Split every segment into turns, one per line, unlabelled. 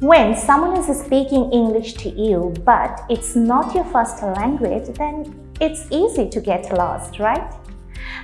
When someone is speaking English to you, but it's not your first language, then it's easy to get lost, right?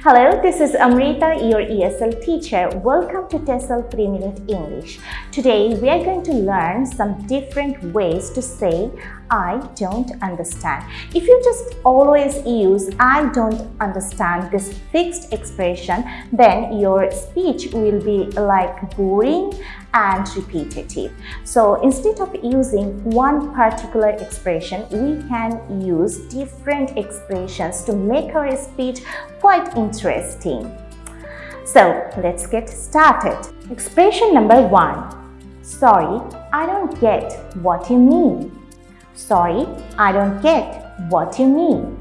Hello, this is Amrita, your ESL teacher. Welcome to TESOL 3 Minute English. Today, we are going to learn some different ways to say I don't understand. If you just always use I don't understand this fixed expression, then your speech will be like boring and repetitive. So instead of using one particular expression, we can use different expressions to make our speech quite interesting. So let's get started. Expression number one. Sorry, I don't get what you mean. Sorry, I don't get what you mean.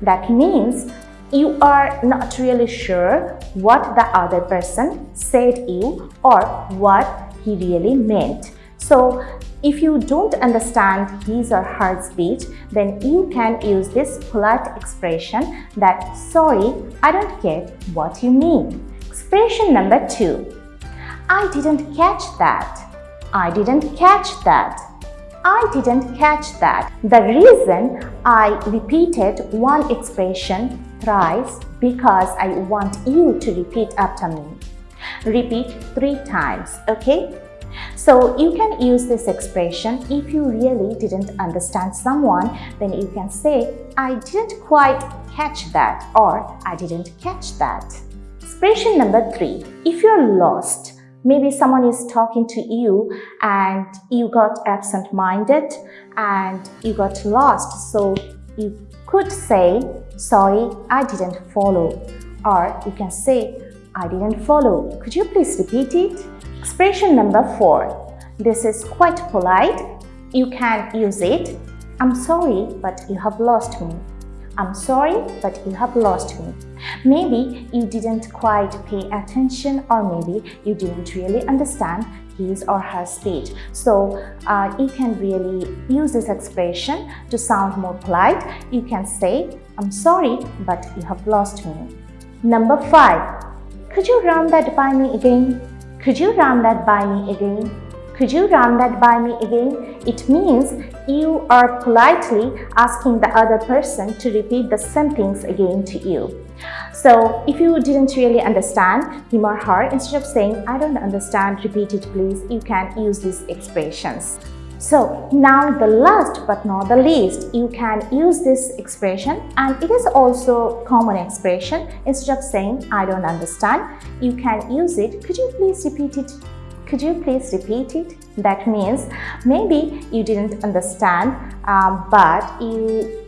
That means you are not really sure what the other person said you or what he really meant. So if you don't understand his or her speech, then you can use this polite expression that sorry, I don't get what you mean. Expression number two. I didn't catch that. I didn't catch that. I didn't catch that. The reason I repeated one expression thrice because I want you to repeat after me. Repeat three times, okay? So you can use this expression if you really didn't understand someone, then you can say, I didn't quite catch that or I didn't catch that. Expression number three, if you're lost, maybe someone is talking to you and you got absent-minded and you got lost so you could say sorry I didn't follow or you can say I didn't follow could you please repeat it expression number four this is quite polite you can use it I'm sorry but you have lost me I'm sorry, but you have lost me. Maybe you didn't quite pay attention or maybe you didn't really understand his or her speech. So uh, you can really use this expression to sound more polite. You can say, I'm sorry, but you have lost me. Number five, could you run that by me again? Could you run that by me again? Could you run that by me again? It means you are politely asking the other person to repeat the same things again to you. So if you didn't really understand him or her, instead of saying, I don't understand, repeat it please, you can use these expressions. So now the last but not the least, you can use this expression and it is also common expression. Instead of saying, I don't understand, you can use it. Could you please repeat it could you please repeat it? That means maybe you didn't understand, um, but you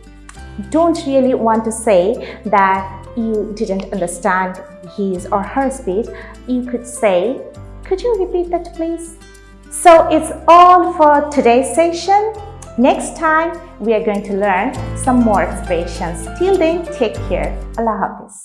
don't really want to say that you didn't understand his or her speech. You could say, could you repeat that please? So it's all for today's session. Next time, we are going to learn some more expressions. Till then, take care. Allah Hafiz.